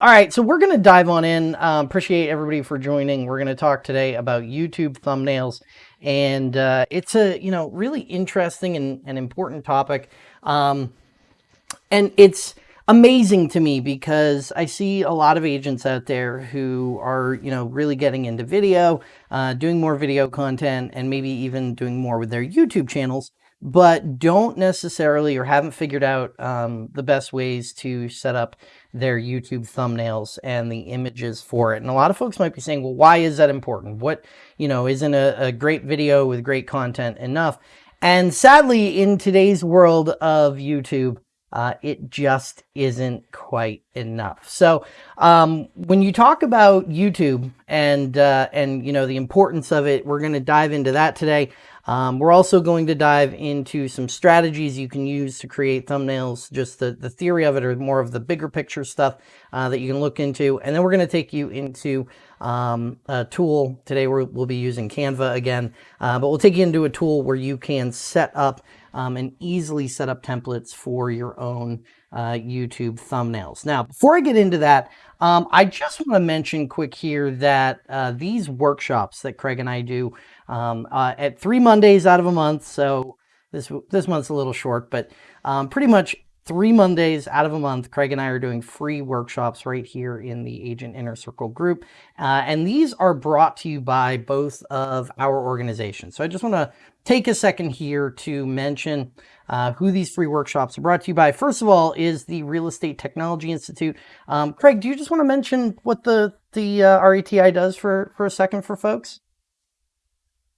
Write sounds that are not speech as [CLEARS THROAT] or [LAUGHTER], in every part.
All right, so we're going to dive on in. Um, appreciate everybody for joining. We're going to talk today about YouTube thumbnails, and uh, it's a you know really interesting and, and important topic. Um, and it's amazing to me because I see a lot of agents out there who are, you know, really getting into video, uh, doing more video content, and maybe even doing more with their YouTube channels but don't necessarily or haven't figured out um, the best ways to set up their YouTube thumbnails and the images for it. And a lot of folks might be saying, well, why is that important? What, you know, isn't a, a great video with great content enough? And sadly, in today's world of YouTube, uh, it just isn't quite enough. So um, when you talk about YouTube and, uh, and, you know, the importance of it, we're going to dive into that today. Um, we're also going to dive into some strategies you can use to create thumbnails, just the, the theory of it or more of the bigger picture stuff uh, that you can look into. And then we're going to take you into um, a tool. Today we will be using Canva again, uh, but we'll take you into a tool where you can set up um, and easily set up templates for your own uh, YouTube thumbnails. Now, before I get into that, um, I just want to mention quick here that uh, these workshops that Craig and I do um, uh, at three Mondays out of a month. So this, this month's a little short, but um, pretty much three Mondays out of a month, Craig and I are doing free workshops right here in the Agent Inner Circle group. Uh, and these are brought to you by both of our organizations. So I just want to take a second here to mention uh, who these free workshops are brought to you by. First of all is the Real Estate Technology Institute. Um, Craig, do you just want to mention what the, the uh, RETI does for, for a second for folks?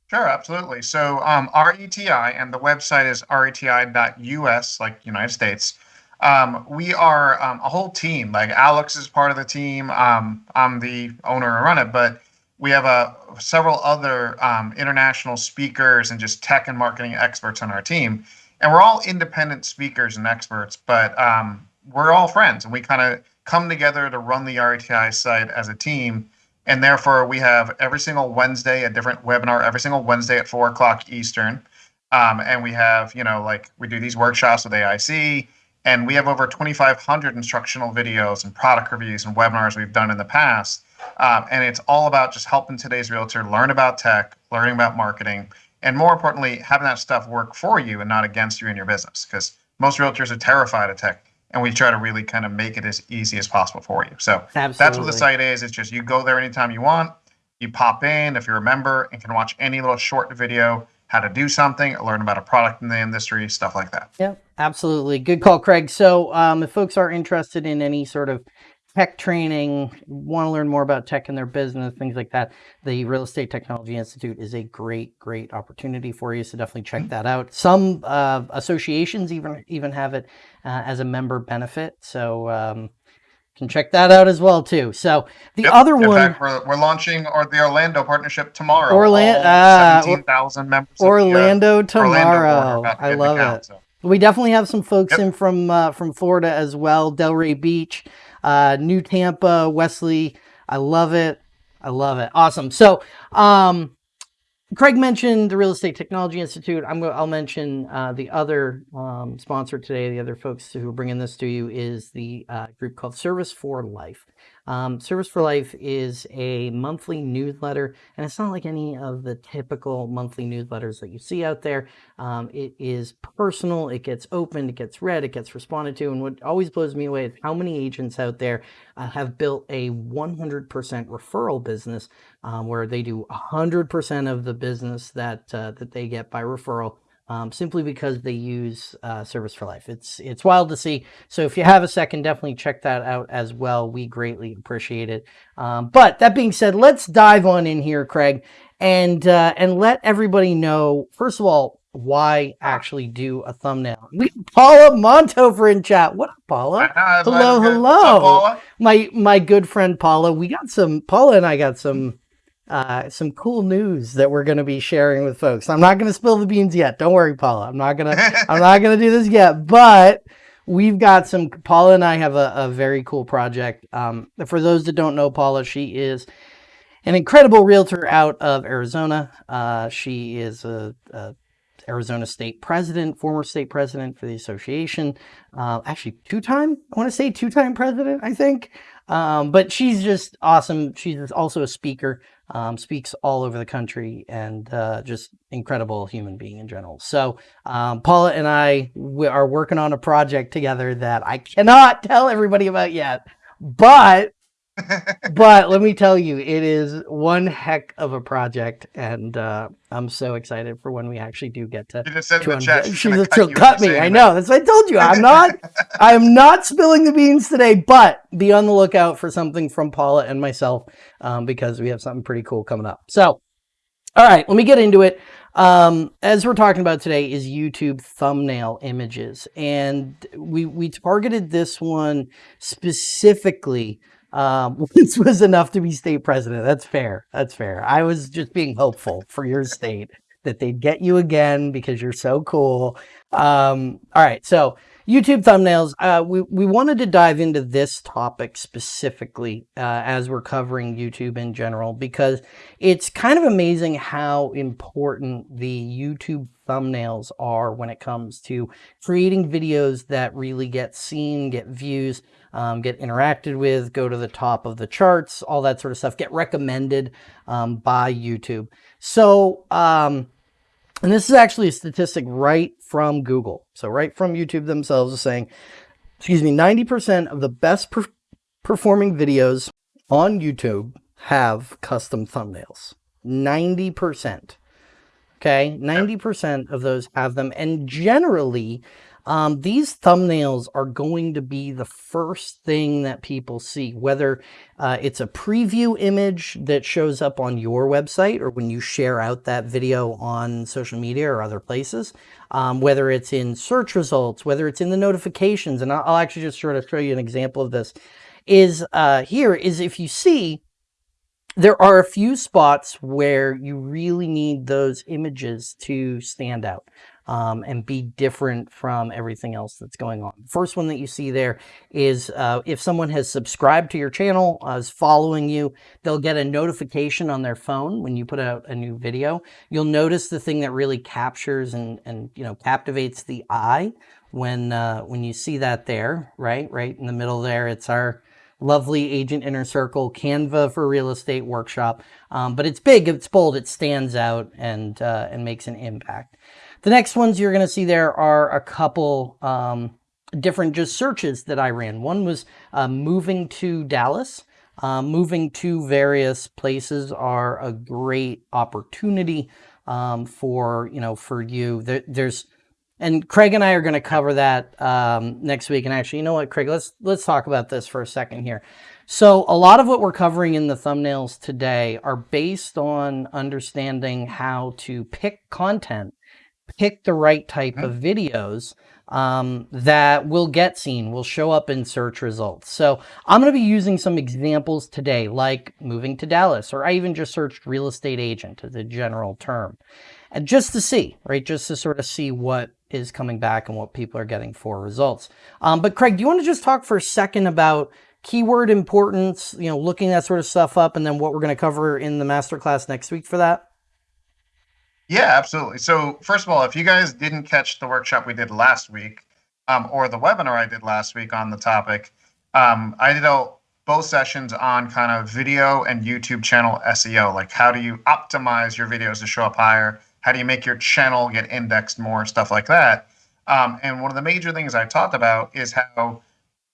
Sure, absolutely. So um, RETI, and the website is reti.us, like United States. Um, we are um, a whole team. Like Alex is part of the team. Um, I'm the owner and run it, but we have uh, several other um, international speakers and just tech and marketing experts on our team. And we're all independent speakers and experts, but um, we're all friends, and we kind of come together to run the RETI site as a team and therefore, we have every single Wednesday a different webinar, every single Wednesday at four o'clock Eastern. Um, and we have, you know, like we do these workshops with AIC, and we have over 2,500 instructional videos and product reviews and webinars we've done in the past. Um, and it's all about just helping today's realtor learn about tech, learning about marketing, and more importantly, having that stuff work for you and not against you in your business. Because most realtors are terrified of tech and we try to really kind of make it as easy as possible for you. So Absolutely. that's what the site is. It's just you go there anytime you want. You pop in if you're a member and can watch any little short video, how to do something, learn about a product in the industry, stuff like that. Yep, absolutely. Good call, Craig. So um, if folks are interested in any sort of tech training, want to learn more about tech in their business, things like that, the Real Estate Technology Institute is a great, great opportunity for you. So definitely check mm-hmm. that out. Some uh, associations even even have it uh, as a member benefit. So um, can check that out as well too. So the yep. other In one, fact, we're, we're launching or the Orlando partnership tomorrow. Orlando, uh, seventeen thousand members. Orlando tomorrow. Orlando I love account, it. So. We definitely have some folks yep. in from uh, from Florida as well. Delray Beach. Uh, New Tampa, Wesley. I love it. I love it. Awesome. So, um, Craig mentioned the Real Estate Technology Institute. I'm going. I'll mention uh, the other um, sponsor today. The other folks who are bringing this to you is the uh, group called Service for Life. Um, Service for Life is a monthly newsletter, and it's not like any of the typical monthly newsletters that you see out there. Um, it is personal, it gets opened, it gets read, it gets responded to, and what always blows me away is how many agents out there uh, have built a 100% referral business um, where they do 100% of the business that, uh, that they get by referral um, simply because they use uh, Service for Life. It's it's wild to see. So if you have a second, definitely check that out as well. We greatly appreciate it. Um, but that being said, let's dive on in here, Craig, and uh, and let everybody know first of all why actually do a thumbnail. We Paula Montover in chat. What up, Paula? Hello, hello. Up, Paula? My my good friend Paula. We got some Paula and I got some uh, some cool news that we're going to be sharing with folks. I'm not going to spill the beans yet. Don't worry, Paula. I'm not going [LAUGHS] to, I'm not going to do this yet, but we've got some, Paula and I have a, a very cool project. Um, for those that don't know Paula, she is an incredible realtor out of Arizona. Uh, she is a, a Arizona state president, former state president for the association. Uh, actually, two-time, I want to say two-time president, I think. Um, but she's just awesome. She's also a speaker, um, speaks all over the country, and uh, just incredible human being in general. So um, Paula and I are working on a project together that I cannot [LAUGHS] tell everybody about yet, but but let me tell you, it is one heck of a project, and uh, I'm so excited for when we actually do get to. You just said in to the chat she's she's gonna cut she'll cut into me. I know. That's what I told you. I'm not. [LAUGHS] I am not spilling the beans today, but be on the lookout for something from Paula and myself um, because we have something pretty cool coming up. So, all right, let me get into it. Um, as we're talking about today is YouTube thumbnail images, and we we targeted this one specifically. Um, [LAUGHS] this was enough to be state president. That's fair. That's fair. I was just being hopeful for your state that they'd get you again because you're so cool. Um, all right, so YouTube thumbnails. Uh, we we wanted to dive into this topic specifically uh, as we're covering YouTube in general because it's kind of amazing how important the YouTube thumbnails are when it comes to creating videos that really get seen, get views, um, get interacted with, go to the top of the charts, all that sort of stuff, get recommended um, by YouTube. So, um, and this is actually a statistic right from Google. So right from YouTube themselves is saying, excuse me, 90% of the best per performing videos on YouTube have custom thumbnails. 90%. Okay, 90% of those have them. And generally, um, these thumbnails are going to be the first thing that people see, whether uh, it's a preview image that shows up on your website or when you share out that video on social media or other places, um, whether it's in search results, whether it's in the notifications. And I'll, actually just sort of show you an example of this is uh, here is if you see there are a few spots where you really need those images to stand out um, and be different from everything else that's going on. First one that you see there is uh, if someone has subscribed to your channel, uh, is following you, they'll get a notification on their phone when you put out a new video. You'll notice the thing that really captures and, and you know captivates the eye when uh, when you see that there, right? Right in the middle there, it's our lovely Agent Inner Circle Canva for real estate workshop. Um, but it's big, it's bold, it stands out and uh, and makes an impact. The next ones you're going to see there are a couple um, different just searches that I ran. One was uh, moving to Dallas. Um, moving to various places are a great opportunity um, for you know for you. There, there's and Craig and I are going to cover that um, next week. And actually, you know what, Craig? Let's let's talk about this for a second here. So a lot of what we're covering in the thumbnails today are based on understanding how to pick content, pick the right type of videos um, that will get seen, will show up in search results. So I'm going to be using some examples today, like moving to Dallas, or I even just searched real estate agent as a general term. And just to see, right, just to sort of see what is coming back and what people are getting for results. Um, but Craig, do you want to just talk for a second about keyword importance, you know, looking that sort of stuff up, and then what we're going to cover in the masterclass next week for that? Yeah, absolutely. So first of all, if you guys didn't catch the workshop we did last week, um, or the webinar I did last week on the topic, um, I did both sessions on kind of video and YouTube channel SEO. Like how do you optimize your videos to show up higher? How do you make your channel get indexed more? Stuff like that. Um, and one of the major things I talked about is how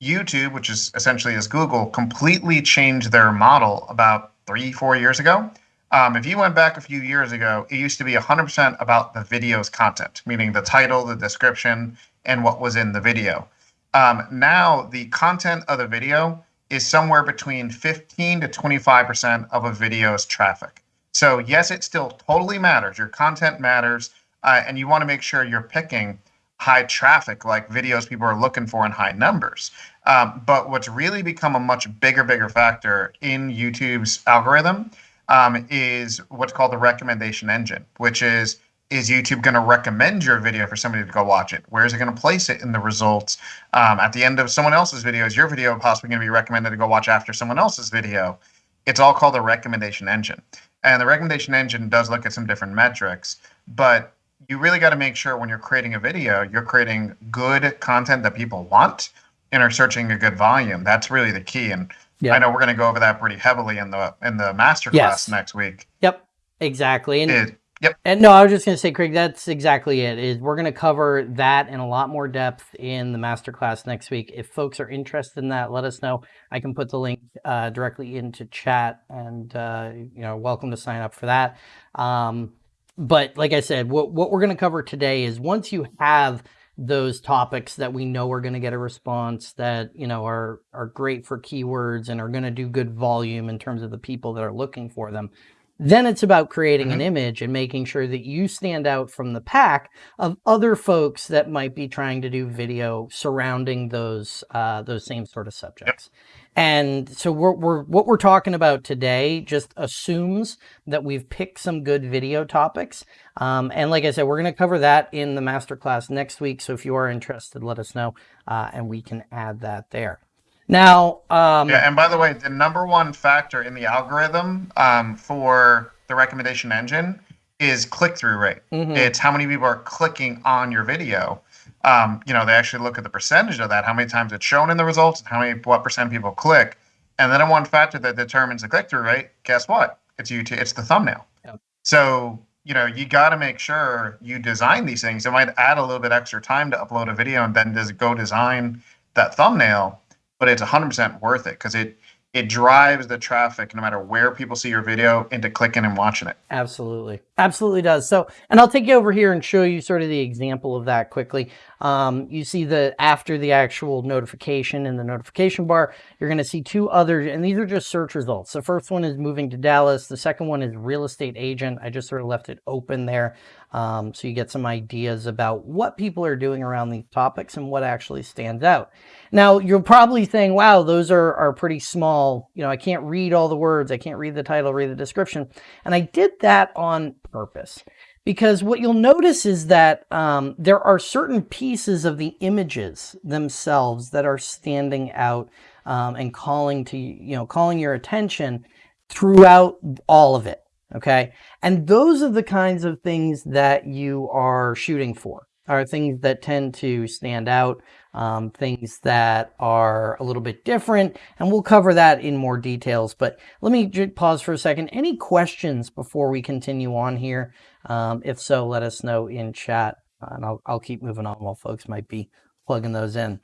YouTube, which is essentially is Google, completely changed their model about three, four years ago. Um, if you went back a few years ago, it used to be 100% about the video's content, meaning the title, the description, and what was in the video. Um, now, the content of the video is somewhere between 15 to 25% of a video's traffic. So, yes, it still totally matters. Your content matters, uh, and you want to make sure you're picking high traffic, like videos people are looking for in high numbers. Um, but what's really become a much bigger, bigger factor in YouTube's algorithm um, is what's called the recommendation engine, which is is YouTube going to recommend your video for somebody to go watch it? Where is it going to place it in the results? Um, at the end of someone else's video, is your video possibly going to be recommended to go watch after someone else's video? It's all called the recommendation engine. And the recommendation engine does look at some different metrics, but you really got to make sure when you're creating a video, you're creating good content that people want and are searching a good volume. That's really the key. And Yeah. I know we're going to go over that pretty heavily in the in the master class yes. next week. Yep, exactly. And it, Yep. And no, I was just going to say, Craig, that's exactly it. Is we're going to cover that in a lot more depth in the masterclass next week. If folks are interested in that, let us know. I can put the link uh, directly into chat, and uh, you know, welcome to sign up for that. Um, but like I said, what what we're going to cover today is once you have those topics that we know are going to get a response that you know are are great for keywords and are going to do good volume in terms of the people that are looking for them then it's about creating mm-hmm. an image and making sure that you stand out from the pack of other folks that might be trying to do video surrounding those uh, those same sort of subjects. Yep. And so we're, we're, what we're talking about today just assumes that we've picked some good video topics. Um, and like I said, we're going to cover that in the masterclass next week. So if you are interested, let us know uh, and we can add that there. Now, um, yeah, and by the way, the number one factor in the algorithm um, for the recommendation engine is click through rate. Mm-hmm. It's how many people are clicking on your video. Um, you know, they actually look at the percentage of that, how many times it's shown in the results, and how many what percent people click. And then one factor that determines the click through rate, guess what? It's YouTube. It's the thumbnail. Yep. So you know, you got to make sure you design these things. It might add a little bit extra time to upload a video and then just go design that thumbnail but it's 100% worth it because it it drives the traffic no matter where people see your video into clicking and watching it. Absolutely. Absolutely does. So, and I'll take you over here and show you sort of the example of that quickly. Um, you see the after the actual notification in the notification bar, you're going to see two others, and these are just search results. The first one is moving to Dallas. The second one is real estate agent. I just sort of left it open there. Um, so you get some ideas about what people are doing around these topics and what actually stands out. Now, you're probably saying, wow, those are, are pretty small. You know, I can't read all the words. I can't read the title, read the description. And I did that on purpose because what you'll notice is that um, there are certain pieces of the images themselves that are standing out um, and calling to, you know, calling your attention throughout all of it. Okay. And those are the kinds of things that you are shooting for, are things that tend to stand out, um, things that are a little bit different. And we'll cover that in more details. But let me pause for a second. Any questions before we continue on here? Um, if so, let us know in chat. And I'll, I'll keep moving on while folks might be plugging those in.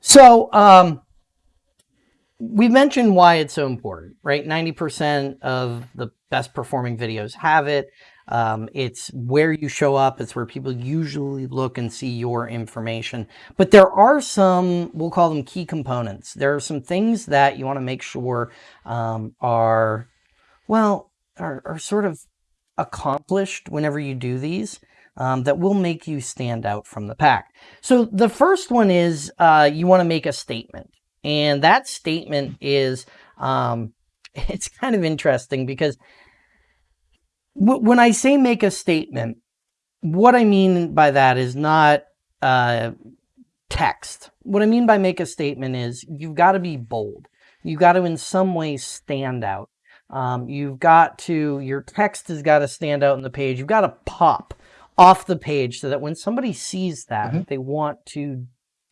So, um, we mentioned why it's so important, right? 90% of the best performing videos have it. Um, it's where you show up. It's where people usually look and see your information. But there are some, we'll call them key components. There are some things that you want to make sure um, are, well, are, are sort of accomplished whenever you do these. Um, that will make you stand out from the pack. So the first one is uh, you want to make a statement. And that statement is, um, [LAUGHS] it's kind of interesting because when I say make a statement, what I mean by that is not uh, text. What I mean by make a statement is you've got to be bold. You've got to in some way stand out. Um, you've got to, your text has got to stand out on the page. You've got to pop off the page so that when somebody sees that, mm -hmm. they want to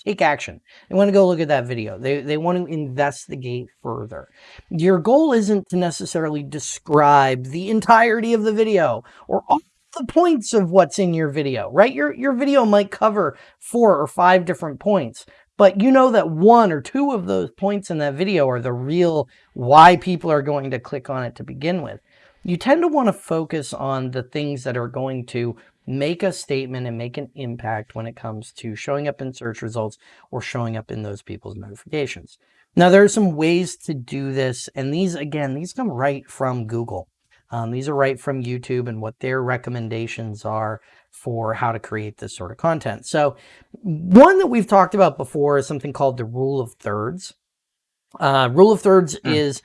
take action. They want to go look at that video. They, they want to investigate further. Your goal isn't to necessarily describe the entirety of the video or all the points of what's in your video, right? Your, your video might cover four or five different points, but you know that one or two of those points in that video are the real why people are going to click on it to begin with. You tend to want to focus on the things that are going to make a statement and make an impact when it comes to showing up in search results or showing up in those people's notifications. Now, there are some ways to do this, and these, again, these come right from Google. Um, these are right from YouTube and what their recommendations are for how to create this sort of content. So one that we've talked about before is something called the rule of thirds. Uh, rule of thirds mm. is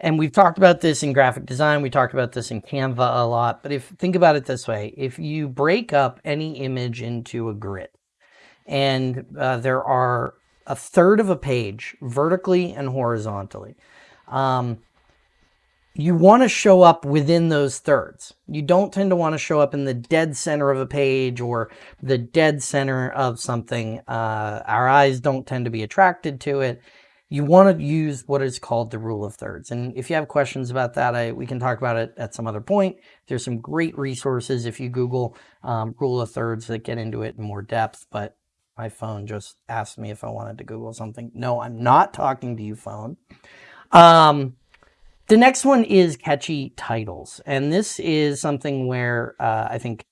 and we've talked about this in graphic design. We talked about this in Canva a lot. But if think about it this way, if you break up any image into a grid and uh, there are a third of a page vertically and horizontally, um, you want to show up within those thirds. You don't tend to want to show up in the dead center of a page or the dead center of something. Uh, our eyes don't tend to be attracted to it you want to use what is called the rule of thirds. And if you have questions about that, I, we can talk about it at some other point. There's some great resources if you Google um, rule of thirds that get into it in more depth. But my phone just asked me if I wanted to Google something. No, I'm not talking to you, phone. Um, the next one is catchy titles. And this is something where uh, I think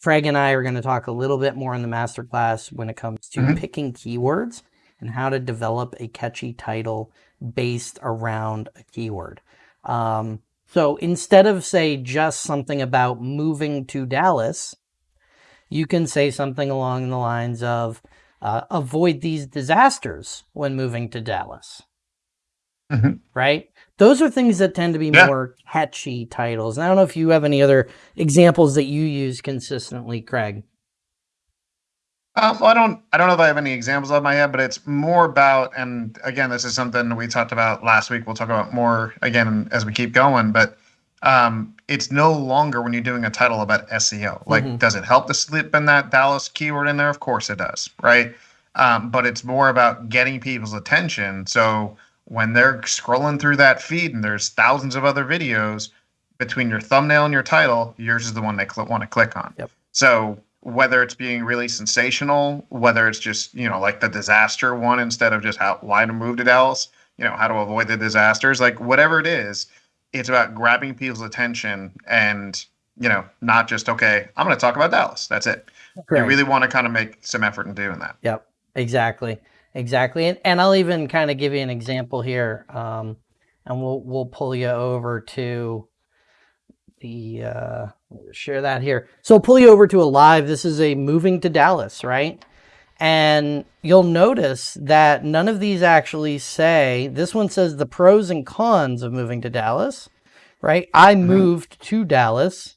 Craig and I are going to talk a little bit more in the masterclass when it comes to mm-hmm. picking keywords and how to develop a catchy title based around a keyword. Um, so instead of say just something about moving to Dallas, you can say something along the lines of uh, avoid these disasters when moving to Dallas. Mm-hmm. Right? Those are things that tend to be yeah. more catchy titles. And I don't know if you have any other examples that you use consistently, Craig. Um, well, I don't. I don't know if I have any examples of my head, but it's more about. And again, this is something we talked about last week. We'll talk about more again as we keep going. But um, it's no longer when you're doing a title about SEO. Like, mm-hmm. does it help to slip in that Dallas keyword in there? Of course it does, right? Um, but it's more about getting people's attention. So when they're scrolling through that feed and there's thousands of other videos between your thumbnail and your title, yours is the one they cl- want to click on. Yep. So whether it's being really sensational, whether it's just you know like the disaster one instead of just how why to move to Dallas, you know how to avoid the disasters, like whatever it is, it's about grabbing people's attention and you know not just okay, I'm going to talk about Dallas. That's it. You really want to kind of make some effort in doing that. Yep, exactly. Exactly. And, and I'll even kind of give you an example here. Um, and we'll, we'll pull you over to the, uh, share that here. So I'll pull you over to a live. This is a moving to Dallas, right? And you'll notice that none of these actually say, this one says the pros and cons of moving to Dallas, right? I mm-hmm. moved to Dallas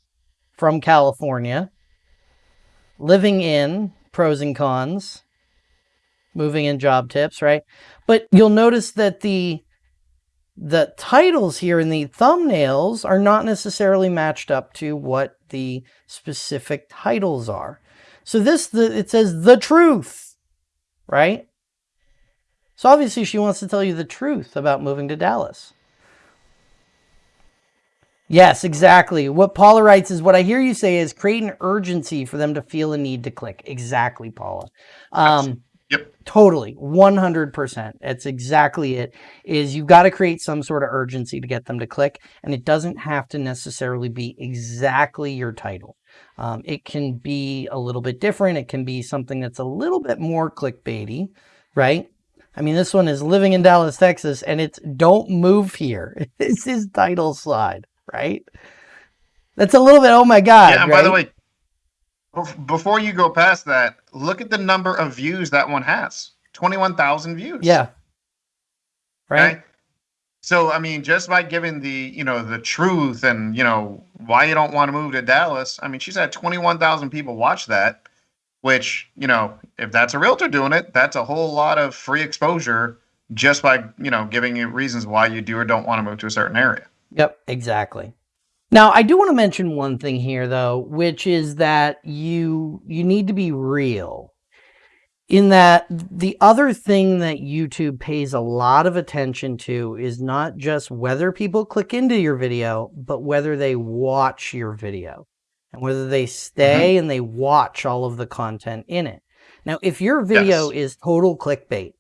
from California, living in pros and cons, moving in job tips, right? But you'll notice that the the titles here in the thumbnails are not necessarily matched up to what the specific titles are. So this, the, it says the truth, right? So obviously she wants to tell you the truth about moving to Dallas. Yes, exactly. What Paula writes is what I hear you say is create an urgency for them to feel a need to click. Exactly, Paula. Um, Yep. Totally. 100%. That's exactly it. Is you've got to create some sort of urgency to get them to click. And it doesn't have to necessarily be exactly your title. Um, it can be a little bit different. It can be something that's a little bit more clickbaity, right? I mean, this one is living in Dallas, Texas, and it's don't move here. [LAUGHS] This is title slide, right? That's a little bit, oh my God. Yeah, and right? by the way, before you go past that, look at the number of views that one has 21,000 views. Yeah. Right. So, I mean, just by giving the, you know, the truth and, you know, why you don't want to move to Dallas, I mean, she's had 21,000 people watch that, which, you know, if that's a realtor doing it, that's a whole lot of free exposure just by, you know, giving you reasons why you do or don't want to move to a certain area. Yep, exactly. Now, I do want to mention one thing here, though, which is that you you need to be real. In that the other thing that YouTube pays a lot of attention to is not just whether people click into your video, but whether they watch your video and whether they stay mm-hmm. and they watch all of the content in it. Now, if your video yes. is total clickbait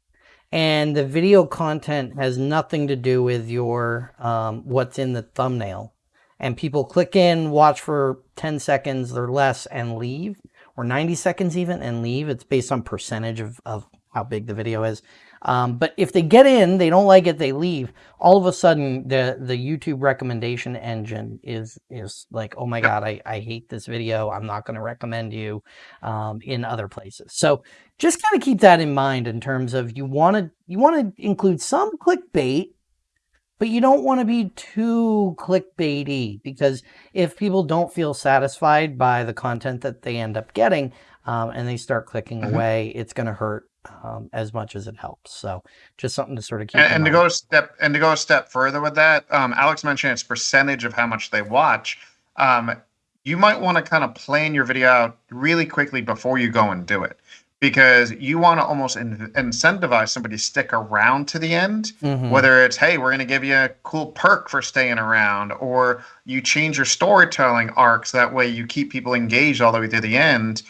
and the video content has nothing to do with your um, what's in the thumbnail, and people click in, watch for 10 seconds or less and leave, or 90 seconds even and leave. It's based on percentage of, of how big the video is. Um, but if they get in, they don't like it, they leave. All of a sudden, the the YouTube recommendation engine is is like, oh my god, I, I hate this video. I'm not going to recommend you um, in other places. So just kind of keep that in mind in terms of you want to you want to include some clickbait but you don't want to be too clickbaity because if people don't feel satisfied by the content that they end up getting um, and they start clicking mm-hmm. away, it's going to hurt um, as much as it helps. So just something to sort of keep. And, and to go a step and to go a step further with that, um, Alex mentioned it's percentage of how much they watch. Um, you might want to kind of plan your video out really quickly before you go and do it because you want to almost in- incentivize somebody to stick around to the end. Mhm. Whether it's, hey, we're going to give you a cool perk for staying around, or you change your storytelling arcs. That way you keep people engaged all the way to the end.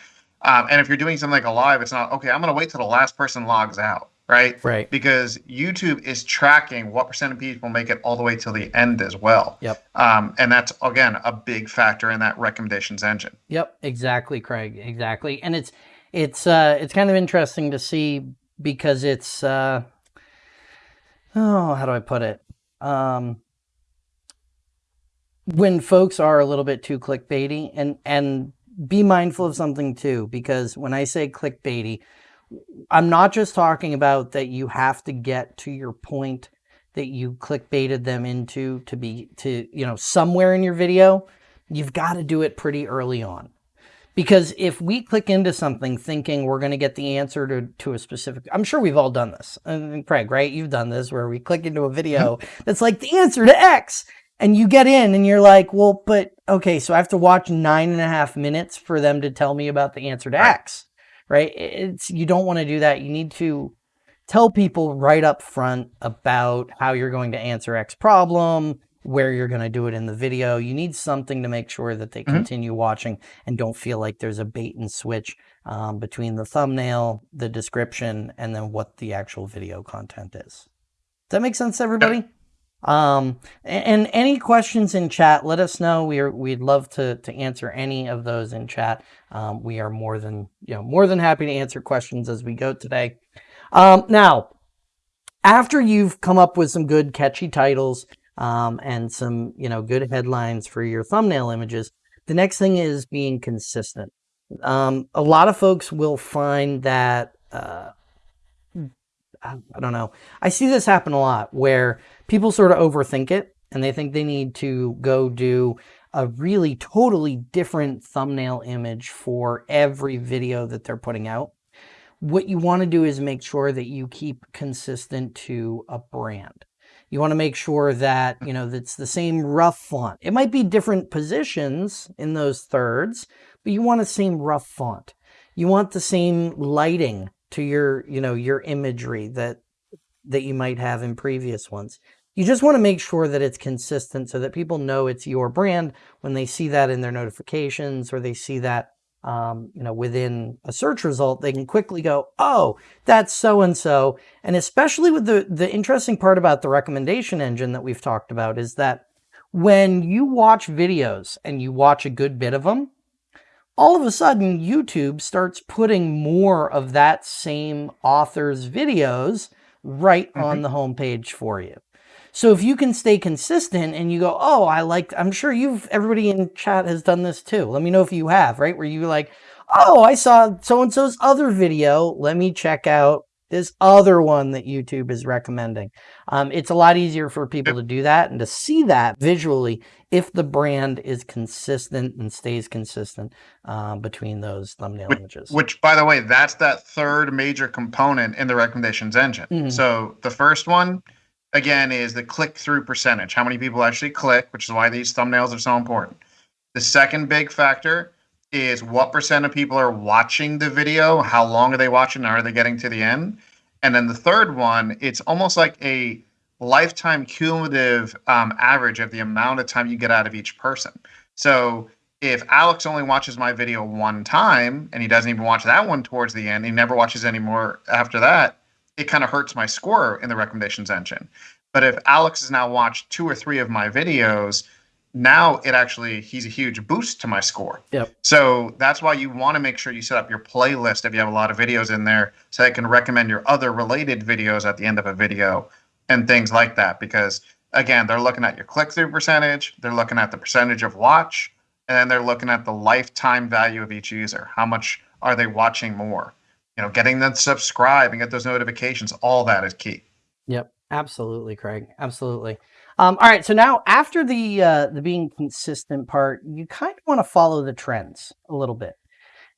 Um, and if you're doing something like a live, it's not, okay, I'm going to wait till the last person logs out, right? Right. Because YouTube is tracking what percent of people make it all the way till the end as well. Yep. Um, and that's, again, a big factor in that recommendations engine. Yep, exactly, Craig. Exactly. And it's it's uh it's kind of interesting to see because it's uh oh, how do I put it? Um when folks are a little bit too clickbaity and and be mindful of something too because when I say clickbaity, I'm not just talking about that you have to get to your point that you clickbaited them into to be to you know somewhere in your video. You've got to do it pretty early on. Because if we click into something thinking we're going to get the answer to, to a specific, I'm sure we've all done this. And Craig, right? You've done this where we click into a video that's like the answer to X. And you get in and you're like, well, but okay, so I have to watch nine and a half minutes for them to tell me about the answer to Right. X, right? It's, you don't want to do that. You need to tell people right up front about how you're going to answer X problem, where you're going to do it in the video. You need something to make sure that they Mhm. continue watching and don't feel like there's a bait and switch um, between the thumbnail, the description, and then what the actual video content is. Does that make sense, everybody? Um, a- and, any questions in chat, let us know. We are, we'd love to, to answer any of those in chat. Um, we are more than, you know, more than happy to answer questions as we go today. Um, now, after you've come up with some good catchy titles um, and some, you know, good headlines for your thumbnail images, the next thing is being consistent. Um, a lot of folks will find that, uh, I I don't know. I see this happen a lot where people sort of overthink it and they think they need to go do a really totally different thumbnail image for every video that they're putting out. What you want to do is make sure that you keep consistent to a brand. You want to make sure that, you know, that's the same rough font. It might be different positions in those thirds, but you want the same rough font. You want the same lighting to your, you know, your imagery that that you might have in previous ones. You just want to make sure that it's consistent so that people know it's your brand when they see that in their notifications or they see that um, you know within a search result they can quickly go oh that's so and so and especially with the the interesting part about the recommendation engine that we've talked about is that when you watch videos and you watch a good bit of them all of a sudden YouTube starts putting more of that same author's videos right on the homepage for you. So if you can stay consistent and you go, oh, I like, I'm sure you've, everybody in chat has done this too. Let me know if you have, right? Where you like, oh, I saw so-and-so's other video. Let me check out this other one that YouTube is recommending. Um, it's a lot easier for people to do that and to see that visually if the brand is consistent and stays consistent um, between those thumbnail images. Which, by the way, that's that third major component in the recommendations engine. Mhm. So the first one, again, is the click through percentage. How many people actually click, which is why these thumbnails are so important. The second big factor is what percent of people are watching the video, how long are they watching, are they getting to the end? And then the third one, it's almost like a lifetime cumulative um, average of the amount of time you get out of each person. So if Alex only watches my video one time and he doesn't even watch that one towards the end, he never watches any more after that, it kind of hurts my score in the recommendations engine. But if Alex has now watched two or three of my videos, now it actually he's a huge boost to my score. Yep. So that's why you want to make sure you set up your playlist if you have a lot of videos in there so it can recommend your other related videos at the end of a video and things like that because again, they're looking at your click-through percentage, they're looking at the percentage of watch, and then they're looking at the lifetime value of each user. How much are they watching more? You know, getting them subscribe and get those notifications, all that is key. Yep, absolutely, Craig. Absolutely. Um, all right, so now after the uh, the being consistent part, you kind of want to follow the trends a little bit.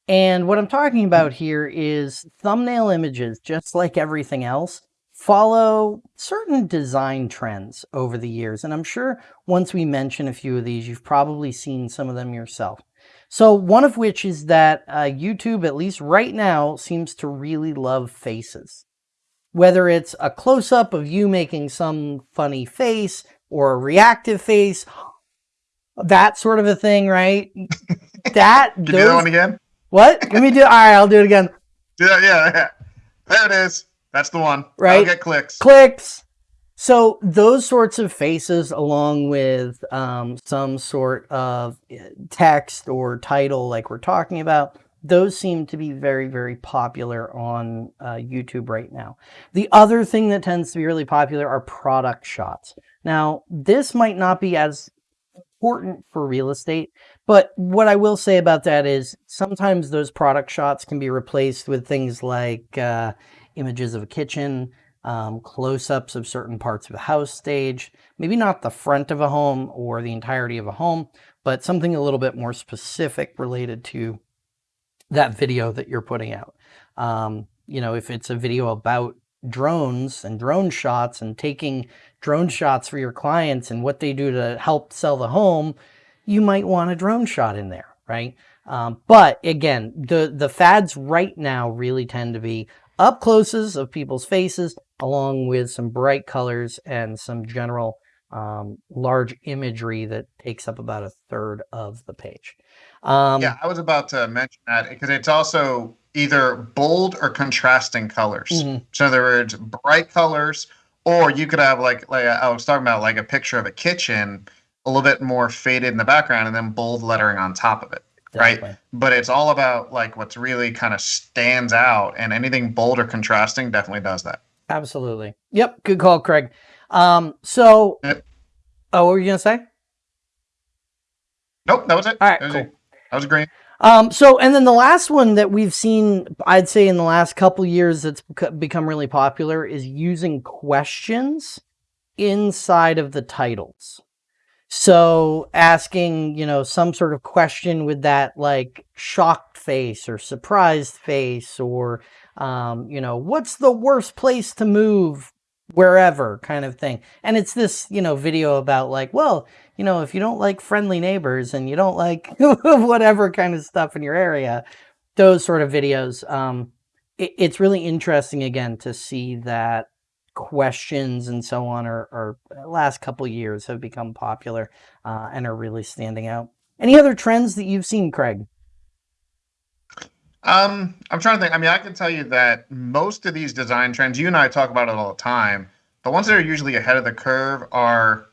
And what I'm talking about here is thumbnail images, just like everything else, follow certain design trends over the years. And I'm sure once we mention a few of these, you've probably seen some of them yourself. So one of which is that uh, YouTube, at least right now, seems to really love faces. Whether it's a close up of you making some funny face or a reactive face, that sort of a thing, right? [LAUGHS] That Can you do that one again? What? Let me do. All right, I'll do it again. [LAUGHS] Yeah, yeah, yeah. There it is. That's the one. Right. I'll get clicks. Clicks. So those sorts of faces, along with um, some sort of eh, text or title, like we're talking about, those seem to be very, very popular on uh, YouTube right now. The other thing that tends to be really popular are product shots. Now, this might not be as important for real estate, but what I will say about that is sometimes those product shots can be replaced with things like uh, images of a kitchen, um, close-ups of certain parts of the house stage, maybe not the front of a home or the entirety of a home, but something a little bit more specific related to that video that you're putting out. Um, you know, if it's a video about drones and drone shots and taking drone shots for your clients and what they do to help sell the home, you might want a drone shot in there, right? Um, but again, the, the fads right now really tend to be up closes of people's faces, along with some bright colors and some general um, large imagery that takes up about a third of the page. Um, yeah, I was about to mention that because it's also either bold or contrasting colors. Mhm. So in other words, bright colors, or you could have like like I was talking about like a picture of a kitchen, a little bit more faded in the background, and then bold lettering on top of it. Right. But it's all about like what's really kind of stands out, and anything bold or contrasting definitely does that. Absolutely. Yep. Good call, Craig. Um, so, Yep. oh, what were you going to say? Nope, that was it. All right, that was, cool. That was green. Um, so, and then the last one that we've seen, I'd say in the last couple years that's become really popular is using questions inside of the titles. So asking, you know, some sort of question with that like shocked face or surprised face or, um, you know, what's the worst place to move wherever kind of thing. And it's this, you know, video about like, well, you know, if you don't like friendly neighbors and you don't like [LAUGHS] whatever kind of stuff in your area, those sort of videos, um, it, it's really interesting again to see that questions and so on are, are last couple years have become popular uh, and are really standing out. Any other trends that you've seen, Craig? Um, I'm trying to think. I mean, I can tell you that most of these design trends, you and I talk about it all the time. The ones that are usually ahead of the curve are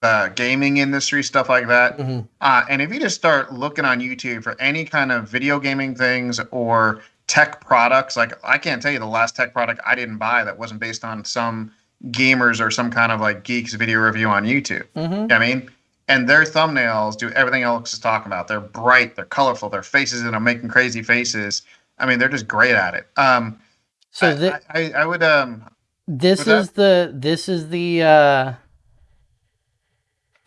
the gaming industry, stuff like that. Mhm. Uh, and if you just start looking on YouTube for any kind of video gaming things or tech products, like I can't tell you the last tech product I didn't buy that wasn't based on some gamers or some kind of like geeks video review on YouTube. Mm-hmm. You know what I mean, and their thumbnails do everything Alex is talking about. They're bright, they're colorful, their faces and are making crazy faces. I mean, they're just great at it. Um, So I, I, I, I would um, This is that? is the this is the uh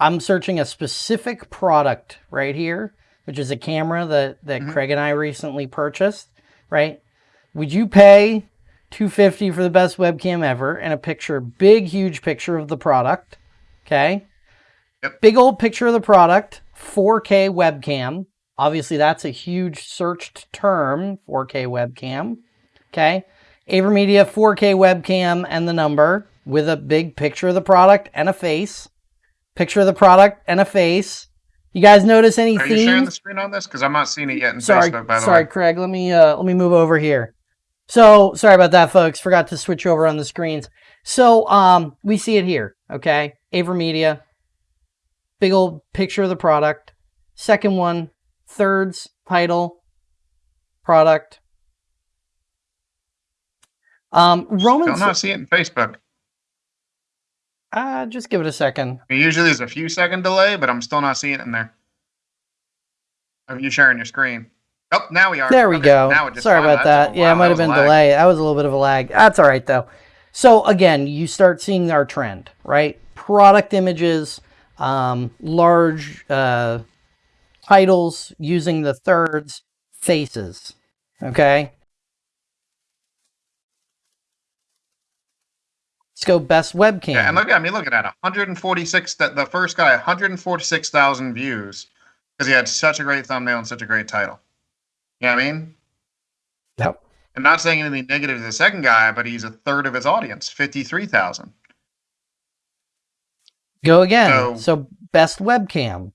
I'm searching a specific product right here, which is a camera that that Mhm. Craig and I recently purchased, right? Would you pay 250 for the best webcam ever and a picture, big huge picture of the product, okay? Yep. Big old picture of the product, 4K webcam. Obviously that's a huge searched term, 4K webcam. Okay? AverMedia 4K webcam and the number with a big picture of the product and a face. Picture of the product and a face. You guys notice any are you sharing the screen on this? Because I'm not seeing it yet in Sorry, Facebook. By the sorry, way, Craig. Let me uh, let me move over here. So sorry about that, folks. Forgot to switch over on the screens. So um, we see it here. Okay, AverMedia. Big old picture of the product. Second one, thirds title, product. Um, Roman. I'm not seeing it in Facebook. Uh, just give it a second. Usually there's a few second delay, but I'm still not seeing it in there. Are you sharing your screen? Oh, now we are. There we Okay, go. Sorry about that. Yeah, it might have been lag. delay. That was a little bit of a lag. That's all right though. So again, you start seeing our trend, right? Product images, um, large uh, titles using the thirds, faces. Okay. Let's go best webcam. Yeah, and look at I mean, look at that. 146. The, the first guy, 146,000 views. because he had such a great thumbnail and such a great title. You know what I mean? Yep. I'm not saying anything negative to the second guy, but he's a third of his audience, 53,000. Go again. So- So, best webcam.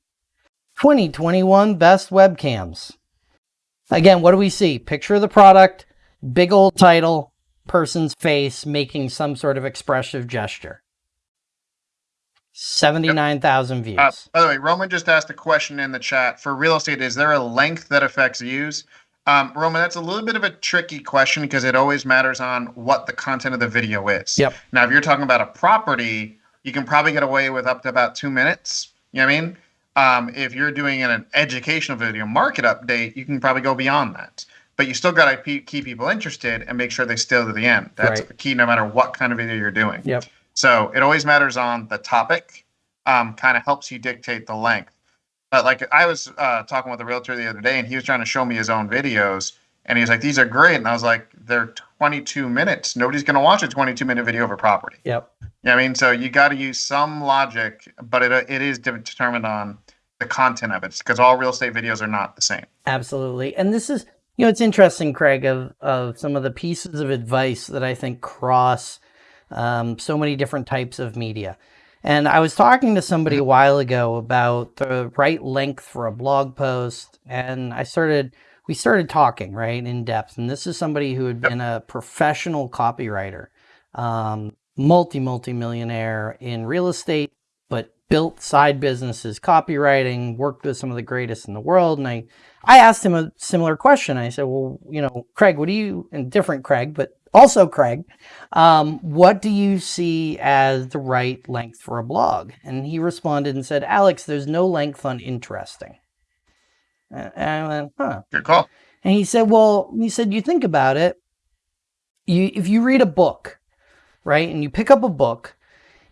2021 best webcams. Again, what do we see? Picture of the product, big old title, person's face making some sort of expressive gesture. 79,000 views. Uh, by the way, Roman just asked a question in the chat for real estate. Is there a length that affects views? Um, Roman, that's a little bit of a tricky question because it always matters on what the content of the video is. Yep. Now, if you're talking about a property, you can probably get away with up to about two minutes. You know what I mean? Um, if you're doing an educational video market update, you can probably go beyond that. But you still got to keep people interested and make sure they stay to the end. That's Right. the key no matter what kind of video you're doing. Yep. So it always matters on the topic, um, kind of helps you dictate the length. But like I was uh, talking with a realtor the other day, and he was trying to show me his own videos, and he was like, "These are great," and I was like, "They're 22 minutes. Nobody's going to watch a 22 minute video of a property." Yep. You know I mean? So you got to use some logic, but it it is determined on the content of it because all real estate videos are not the same. Absolutely. And this is, you know, it's interesting, Craig, of, of some of the pieces of advice that I think cross um, so many different types of media. And I was talking to somebody a while ago about the right length for a blog post, and I started, we started talking, right, in depth. And this is somebody who had been a professional copywriter, um, multi, multi millionaire in real estate, but built side businesses, copywriting, worked with some of the greatest in the world. And I, I asked him a similar question. I said, well, you know, Craig, what do you, and different Craig, but also Craig, um, what do you see as the right length for a blog? And he responded and said, Alex, there's no length on interesting. And I went, huh. Good call. And he said, well, he said, you think about it. You, if you read a book, right, and you pick up a book,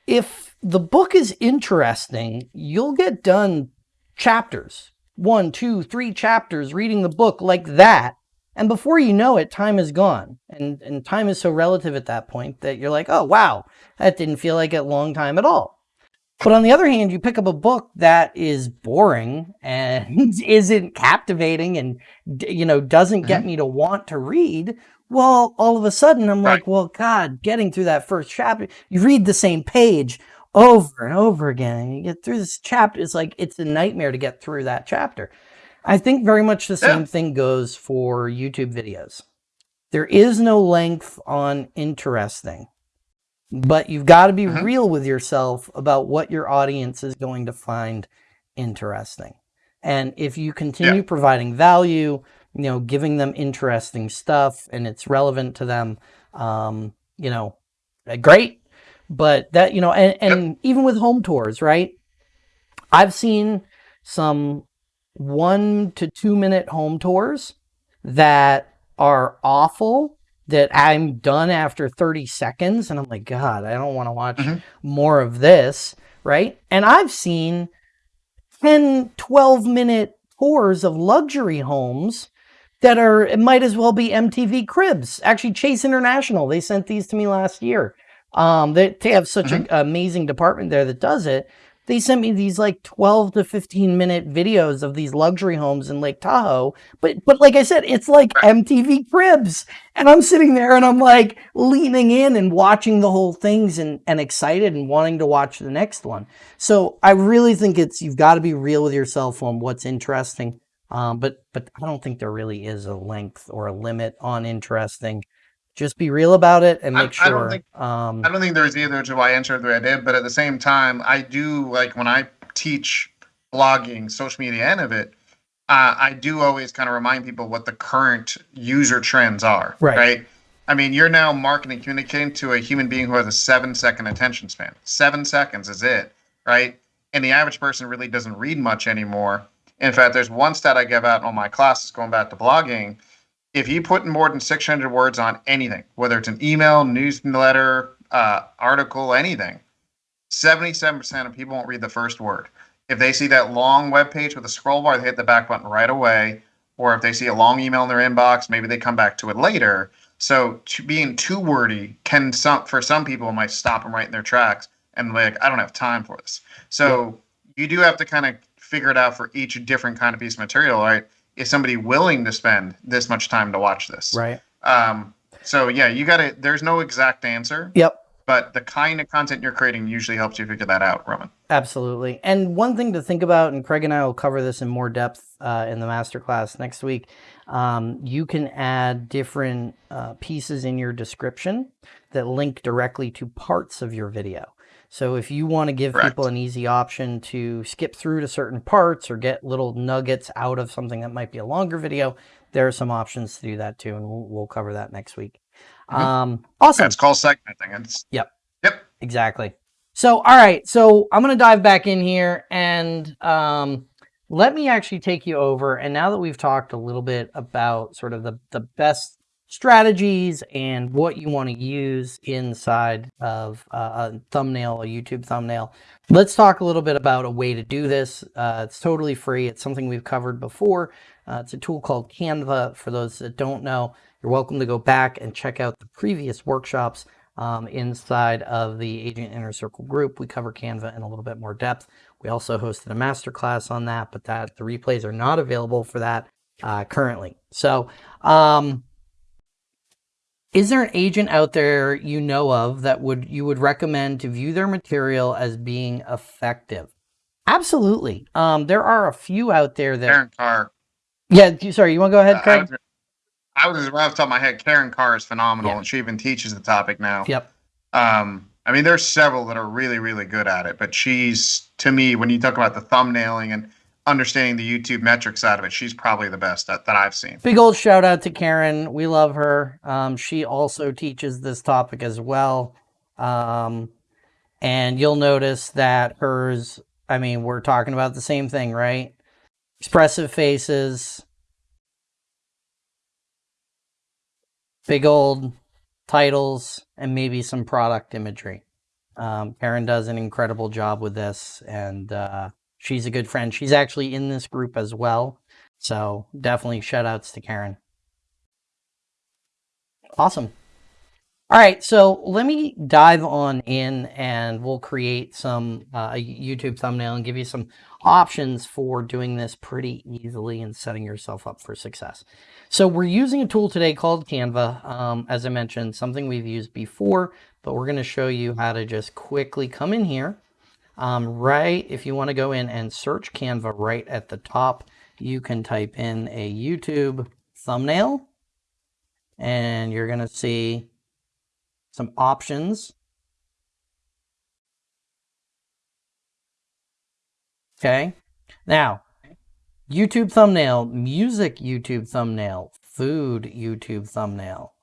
if the book is interesting, you'll get done chapters, one, two, three chapters reading the book like that. And before you know it, time is gone. And, and time is so relative at that point that you're like, oh, wow, that didn't feel like a long time at all. But on the other hand, you pick up a book that is boring and [LAUGHS] isn't captivating and, you know, doesn't get mm-hmm. me to want to read. Well, all of a sudden I'm like, well, God, getting through that first chapter, you read the same page over and over again and you get through this chapter. It's like, it's a nightmare to get through that chapter. I think very much the Yeah. same thing goes for YouTube videos. There is no length on interesting, but you've got to be Mhm. real with yourself about what your audience is going to find interesting. And if you continue providing value, you know, giving them interesting stuff and it's relevant to them, um, you know, great. But that, you know, and, and even with home tours, right? I've seen some one to two minute home tours that are awful that I'm done after 30 seconds and I'm like, God, I don't want to watch Mhm. more of this, right? And I've seen 10, 12 minute tours of luxury homes that are, it might as well be MTV Cribs. Actually, Chase International, they sent these to me last year. Um, they, they have such an amazing department there that does it. They sent me these like 12 to 15 minute videos of these luxury homes in Lake Tahoe. But, but like I said, it's like MTV Cribs. And I'm sitting there and I'm like leaning in and watching the whole things and, and excited and wanting to watch the next one. So I really think it's, you've got to be real with yourself on what's interesting. Um, but, but I don't think there really is a length or a limit on interesting. Just be real about it and I- make I don't sure. think- um, I don't think there's either to why I answered the way I did, but at the same time, I do like when I teach blogging, social media, and of it. Uh, I do always kind of remind people what the current user trends are. Right. I mean, you're now marketing, communicating to a human being who has a seven second attention span. Seven seconds is it, right? And the average person really doesn't read much anymore. In fact, there's one stat I give out in all my classes going back to blogging if you put in more than 600 words on anything, whether it's an email, newsletter, uh, article, anything, 77% of people won't read the first word. If they see that long web page with a scroll bar, they hit the back button right away. Or if they see a long email in their inbox, maybe they come back to it later. So to being too wordy can some for some people might stop them right in their tracks and like I don't have time for this. So you do have to kind of figure it out for each different kind of piece of material, right? Is somebody willing to spend this much time to watch this? Right. Um, so yeah, you got to. There's no exact answer. Yep. But the kind of content you're creating usually helps you figure that out, Roman. Absolutely. And one thing to think about, and Craig and I will cover this in more depth uh, in the masterclass next week. Um, you can add different uh, pieces in your description that link directly to parts of your video. So if you want to give Correct. people an easy option to skip through to certain parts or get little nuggets out of something that might be a longer video, there are some options to do that too, and we'll, we'll cover that next week. Mm-hmm. Um, awesome. That's called segmenting. It's, yep. Yep. Exactly. So, all right. So I'm going to dive back in here and um, let me actually take you over. And now that we've talked a little bit about sort of the, the best strategies and what you want to use inside of uh, a thumbnail, a YouTube thumbnail. Let's talk a little bit about a way to do this. Uh, it's totally free. It's something we've covered before. Uh, it's a tool called Canva. For those that don't know, you're welcome to go back and check out the previous workshops um, inside of the Agent Inner Circle group. We cover Canva in a little bit more depth. We also hosted a masterclass on that, but that the replays are not available for that uh, currently. So, um, is there an agent out there you know of that would you would recommend to view their material as being effective? Absolutely. Um, there are a few out there that. Karin Carr. Yeah, sorry, you want to go ahead, Craig? Uh, I was, I was right off the top of my head. Karin Carr is phenomenal, yeah. and she even teaches the topic now. Yep. Um, I mean, there's several that are really, really good at it, but she's to me when you talk about the thumbnailing and understanding the YouTube metrics side of it, she's probably the best that, that I've seen. Big old shout out to Karin. We love her. Um, she also teaches this topic as well. Um, and you'll notice that hers, I mean, we're talking about the same thing, right? Expressive faces, big old titles, and maybe some product imagery. Um, Karin does an incredible job with this, and uh, she's a good friend. She's actually in this group as well. So definitely shout outs to Karin. Awesome. All right, so let me dive on in and we'll create some uh, YouTube thumbnail and give you some options for doing this pretty easily and setting yourself up for success. So we're using a tool today called Canva. Um, as I mentioned, something we've used before, but we're going to show you how to just quickly come in here um, right, if you want to go in and search Canva right at the top, you can type in a YouTube thumbnail and you're going to see some options. Okay. Now, YouTube thumbnail, music YouTube thumbnail, food YouTube thumbnail.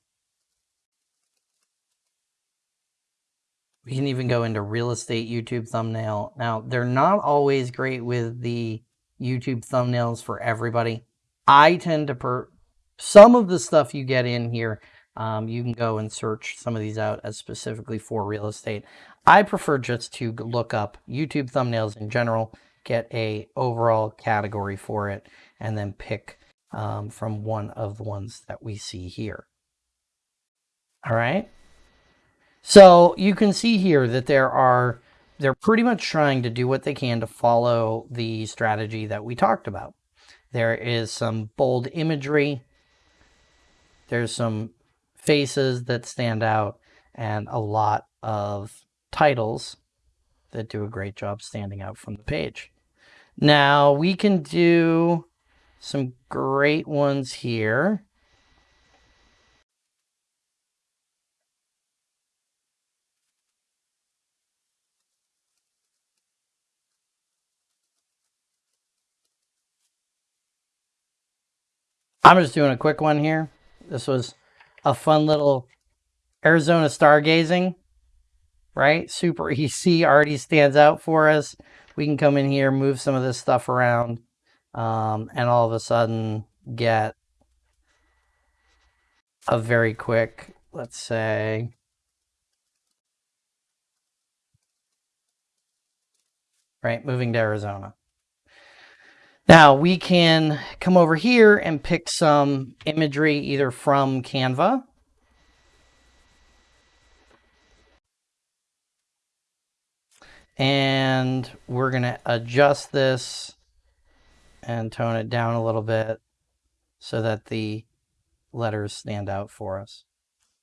We can even go into real estate YouTube thumbnail. Now, they're not always great with the YouTube thumbnails for everybody. I tend to per some of the stuff you get in here, um, you can go and search some of these out as specifically for real estate. I prefer just to look up YouTube thumbnails in general, get a overall category for it, and then pick um, from one of the ones that we see here. All right. So you can see here that there are, they're pretty much trying to do what they can to follow the strategy that we talked about. There is some bold imagery. There's some faces that stand out and a lot of titles that do a great job standing out from the page. Now we can do some great ones here. I'm just doing a quick one here. This was a fun little Arizona stargazing, right? Super EC already stands out for us. We can come in here, move some of this stuff around, um, and all of a sudden get a very quick, let's say, right, moving to Arizona. Now we can come over here and pick some imagery either from Canva and we're going to adjust this and tone it down a little bit so that the letters stand out for us.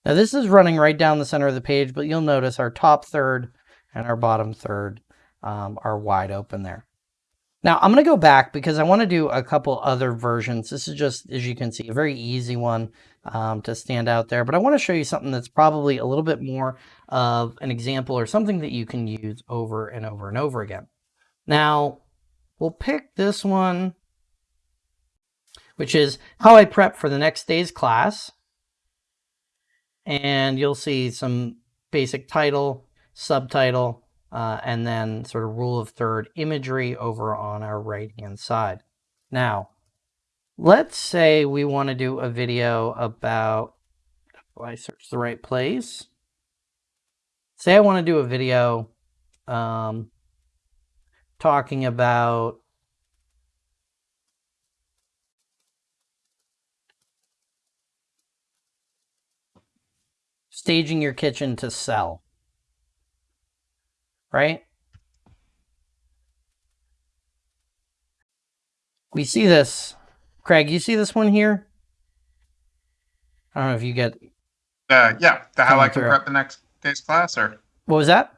Now this is running right down the center of the page, but you'll notice our top third and our bottom third um, are wide open there. Now I'm going to go back because I want to do a couple other versions. This is just, as you can see, a very easy one um, to stand out there. But I want to show you something that's probably a little bit more of an example or something that you can use over and over and over again. Now, we'll pick this one, which is how I prep for the next day's class. And you'll see some basic title, subtitle, uh, and then sort of rule of third imagery over on our right hand side. Now, let's say we want to do a video about, if I search the right place, say I want to do a video um, talking about staging your kitchen to sell right? We see this. Craig, you see this one here? I don't know if you get. Uh, yeah, the how I can through. prep the next day's class, or what was that?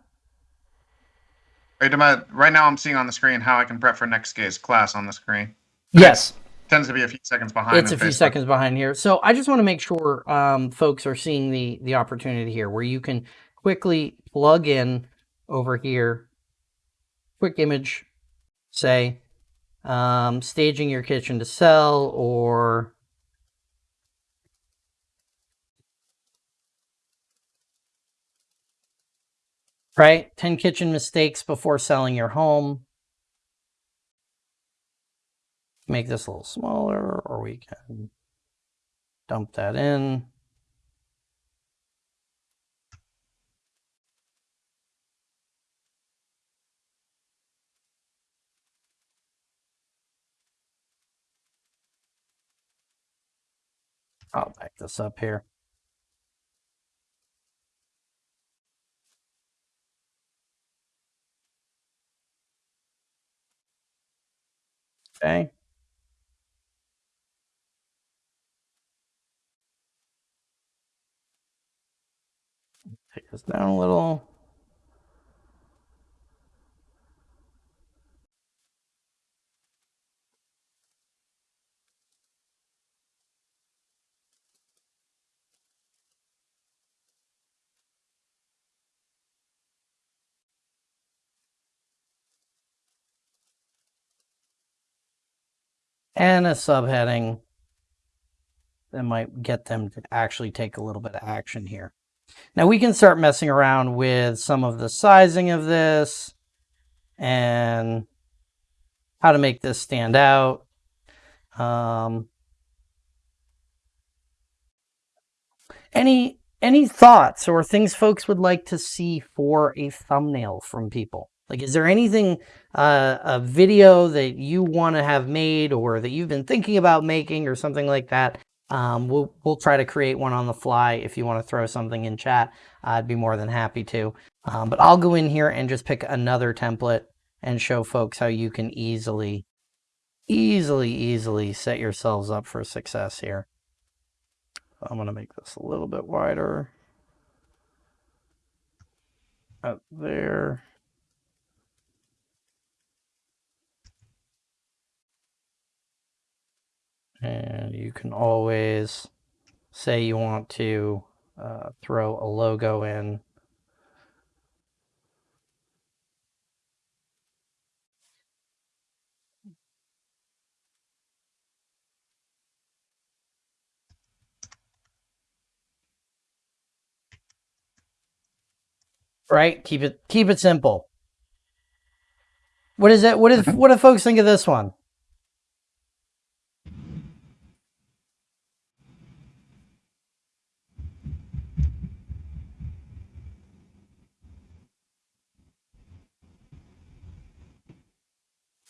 Right, now, I'm seeing on the screen how I can prep for next day's class on the screen. Yes, tends to be a few seconds behind. It's a few Facebook. seconds behind here. So I just want to make sure um, folks are seeing the the opportunity here, where you can quickly plug in over here, quick image, say, um, staging your kitchen to sell or right? 10 kitchen mistakes before selling your home. Make this a little smaller or we can dump that in. I'll back this up here. Okay. Take this down a little. And a subheading that might get them to actually take a little bit of action here. Now we can start messing around with some of the sizing of this and how to make this stand out. Um, any any thoughts or things folks would like to see for a thumbnail from people? Like, is there anything, uh, a video that you want to have made or that you've been thinking about making or something like that? Um, we'll, we'll try to create one on the fly. If you want to throw something in chat, I'd be more than happy to. Um, but I'll go in here and just pick another template and show folks how you can easily, easily, easily set yourselves up for success here. I'm going to make this a little bit wider. Up there. And you can always say you want to uh, throw a logo in. Right? Keep it keep it simple. What is it? What is [LAUGHS] what do folks think of this one?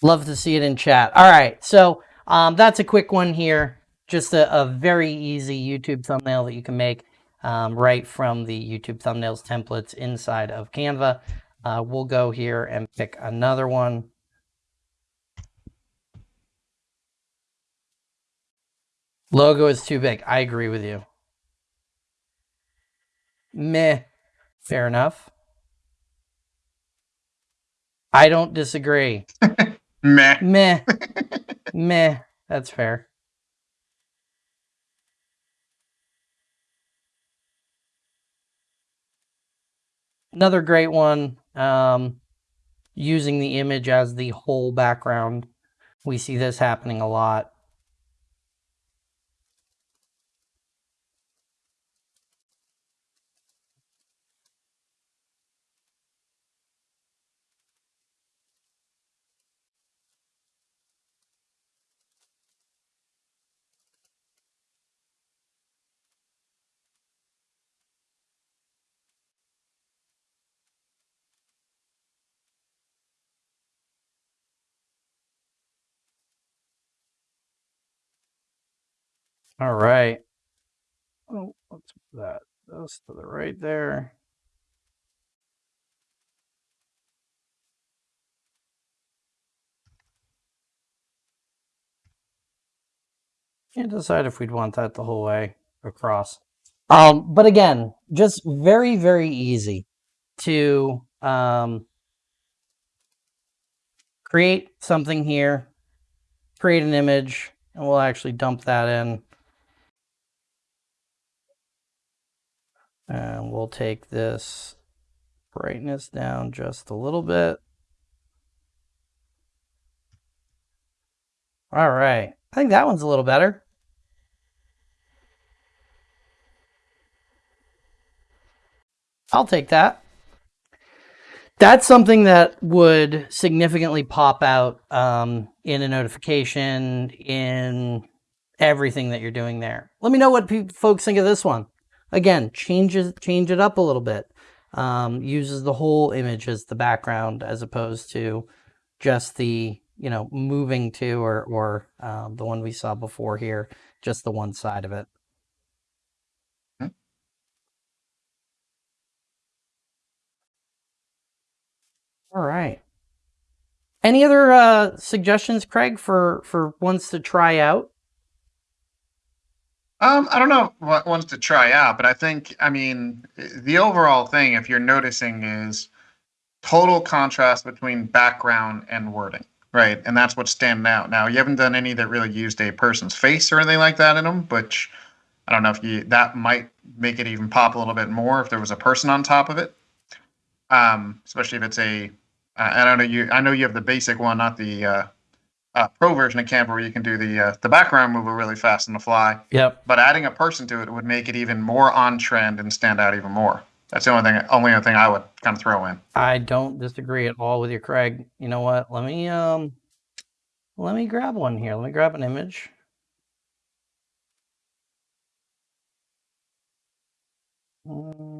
Love to see it in chat. All right, so um, that's a quick one here. Just a, a, very easy YouTube thumbnail that you can make um, right from the YouTube thumbnails templates inside of Canva. Uh, we'll go here and pick another one. Logo is too big. I agree with you. Meh. Fair enough. I don't disagree. [LAUGHS] Meh. Meh. [LAUGHS] Meh. That's fair. Another great one, um, using the image as the whole background. We see this happening a lot. All right. Oh, what's that? Those to the right there. Can't decide if we'd want that the whole way across. Um, but again, just very, very easy to um, create something here, create an image, and we'll actually dump that in. And we'll take this brightness down just a little bit. All right. I think that one's a little better. I'll take that. That's something that would significantly pop out um, in a notification, in everything that you're doing there. Let me know what folks think of this one. Again, changes change it up a little bit. Um, uses the whole image as the background as opposed to just the you know moving to or or um, the one we saw before here, just the one side of it. All right. Any other uh, suggestions, Craig, for for ones to try out? Um, I don't know what ones to try out, but I think, I mean, the overall thing, if you're noticing, is total contrast between background and wording, right? And that's what's standing out. Now, you haven't done any that really used a person's face or anything like that in them, which I don't know if you that might make it even pop a little bit more if there was a person on top of it. Um, especially if it's a, I don't know you, I know you have the basic one, not the uh, uh, pro version of Canva where you can do the uh, the background mover really fast on the fly. Yep. But adding a person to it would make it even more on trend and stand out even more. That's the only thing, only other thing I would kind of throw in. I don't disagree at all with you, Craig. You know what? Let me um, let me grab one here. Let me grab an image. Um,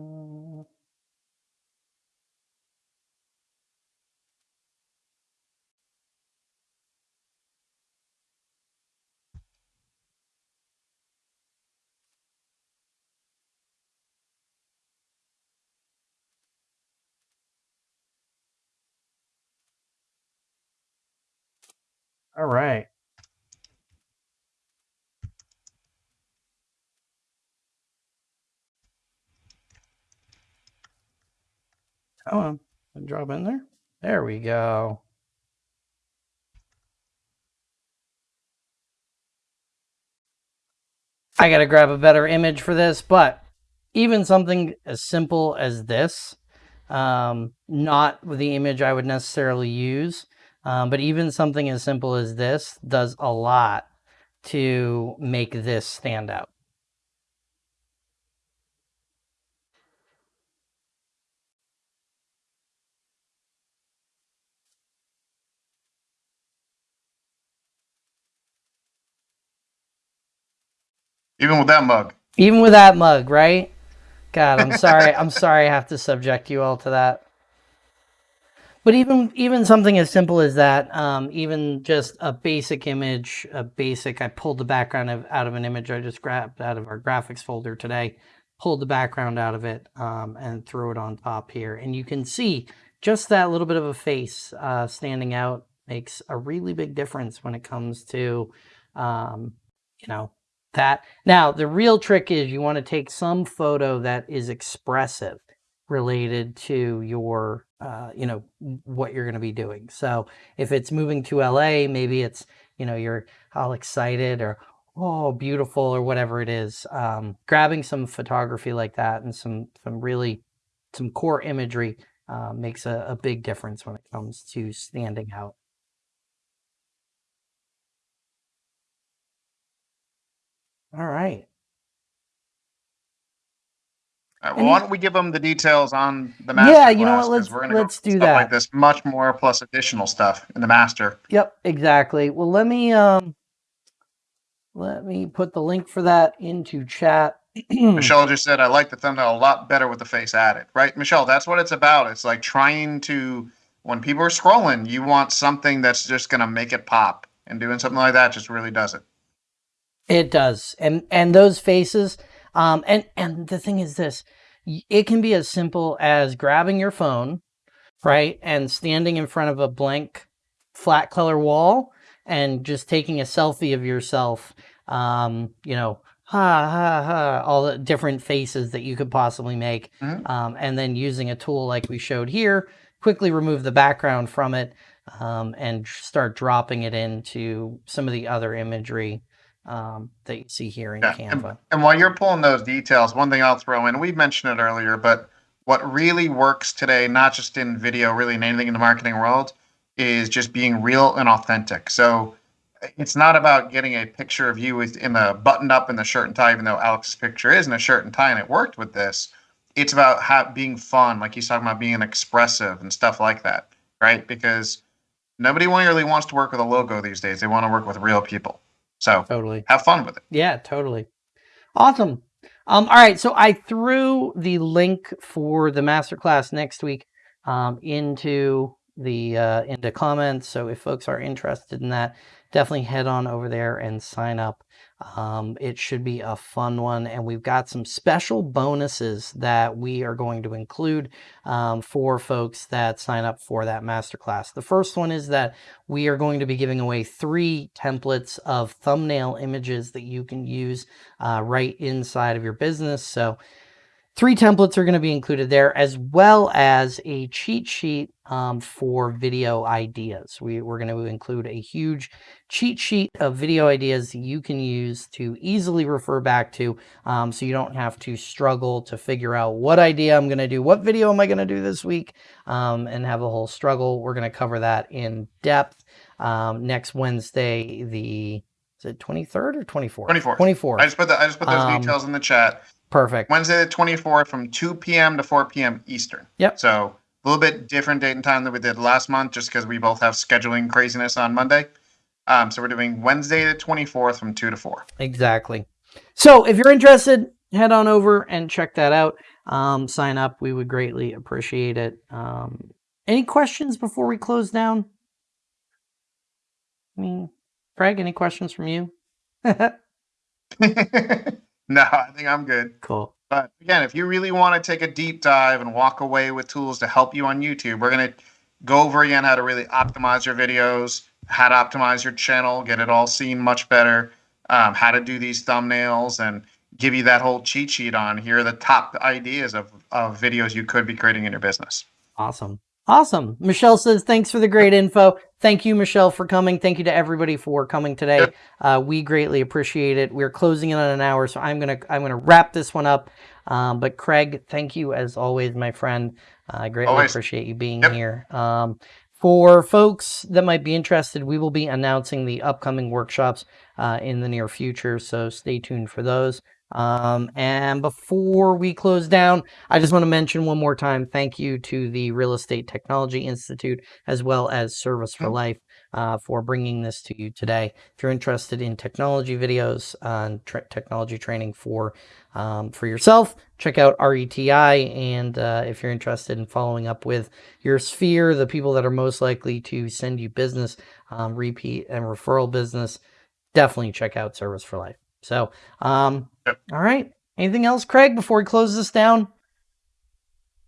All right. Come on, drop in there. There we go. I got to grab a better image for this, but even something as simple as this, um, not the image I would necessarily use, um, but even something as simple as this does a lot to make this stand out. Even with that mug. Even with that mug, right? God, I'm [LAUGHS] sorry. I'm sorry I have to subject you all to that. But even even something as simple as that, um, even just a basic image, a basic, I pulled the background of, out of an image I just grabbed out of our graphics folder today, pulled the background out of it um, and threw it on top here. And you can see just that little bit of a face uh, standing out makes a really big difference when it comes to, um, you know, that. Now, the real trick is you want to take some photo that is expressive related to your, uh, you know, what you're going to be doing. So if it's moving to LA, maybe it's, you know, you're all excited or, oh, beautiful or whatever it is. Um, grabbing some photography like that and some, some really, some core imagery uh, makes a, a big difference when it comes to standing out. All right. Right, well, why don't we give them the details on the master Yeah, you know what, let's- we're let's do stuff like that. this much more plus additional stuff in the master. Yep, exactly. Well, let me um let me put the link for that into chat. [CLEARS THROAT] Michelle just said, I like the thumbnail a lot better with the face added, right? Michelle, that's what it's about. It's like trying to, when people are scrolling, you want something that's just going to make it pop. And doing something like that just really does it. It does. And and those faces um and and the thing is this, it can be as simple as grabbing your phone, right? And standing in front of a blank flat color wall and just taking a selfie of yourself um, you know, ha ha ha, all the different faces that you could possibly make. Mhm. Um, and then using a tool like we showed here, quickly remove the background from it um, and start dropping it into some of the other imagery um, that you see here in Yeah, Canva. And while you're pulling those details, one thing I'll throw in, we mentioned it earlier, but what really works today, not just in video, really in anything in the marketing world, is just being real and authentic. So it's not about getting a picture of you with in the buttoned up in the shirt and tie, even though Alex's picture is in a shirt and tie and it worked with this. It's about how, being fun, like he's talking about being expressive and stuff like that, right? Because nobody really wants to work with a logo these days. They want to work with real people. So Totally. have fun with it. Yeah, totally. Awesome. Um, all right, so I threw the link for the masterclass next week um, into the uh, into comments. So if folks are interested in that, definitely head on over there and sign up. Um, it should be a fun one, and we've got some special bonuses that we are going to include um, for folks that sign up for that masterclass. The first one is that we are going to be giving away three templates of thumbnail images that you can use uh, right inside of your business. So three templates are going to be included there as well as a cheat sheet um, for video ideas. We, we're going to include a huge cheat sheet of video ideas you can use to easily refer back to um, so you don't have to struggle to figure out what idea I'm going to do, what video am I going to do this week, um, and have a whole struggle. We're going to cover that in depth um, next Wednesday, the is it 23rd or 24th? 24th. 24th. I just put the, I just put those Um, details in the chat. Perfect. Wednesday the 24th from 2 p.m. to 4 p.m. Eastern. Yep. So a little bit different date and time than we did last month, just because we both have scheduling craziness on Monday. Um, so we're doing Wednesday the 24th from 2 to 4. Exactly. So if you're interested, head on over and check that out. Um, sign up. We would greatly appreciate it. Um, any questions before we close down? I mean, Craig, any questions from you? [LAUGHS] [LAUGHS] [LAUGHS] no, I think I'm good. cool. But again, if you really want to take a deep dive and walk away with tools to help you on YouTube, we're going to go over again how to really optimize your videos, how to optimize your channel, get it all seen much better, um, how to do these thumbnails, and give you that whole cheat sheet on here are the top ideas of, of videos you could be creating in your business. Awesome. Awesome. Michelle says, thanks for the great info. Thank you, Michelle, for coming. Thank you to everybody for coming today. Uh, we greatly appreciate it. We're closing in on an hour, so I'm gonna I'm gonna wrap this one up. Um, but Craig, thank you as always, my friend. I greatly Always. appreciate you being Yep. here. Um, for folks that might be interested, we will be announcing the upcoming workshops uh, in the near future, so stay tuned for those. Um, and before we close down, I just want to mention one more time thank you to the Real Estate Technology Institute as well as Service for Mhm. Life uh, for bringing this to you today. If you're interested in technology videos and tra- technology training for um, for yourself, check out RETI. And uh, if you're interested in following up with your sphere, the people that are most likely to send you business, um, repeat and referral business, definitely check out Service for Life. So, um, Yep. all right. Anything else, Craig, before we close this down?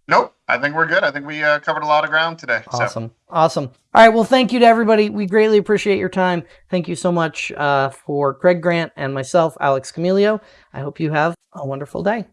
Nope. I think we're good. I think we uh, covered a lot of ground today. So, Awesome. Awesome. All right. Well, thank you to everybody. We greatly appreciate your time. Thank you so much uh, for Craig Grant and myself, Alex Camilio. I hope you have a wonderful day.